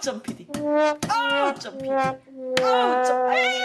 점피디. 아우 점피디. 아우 점 아이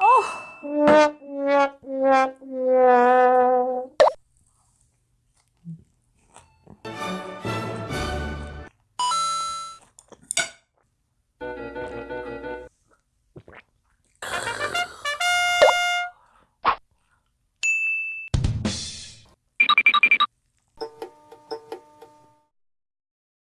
어.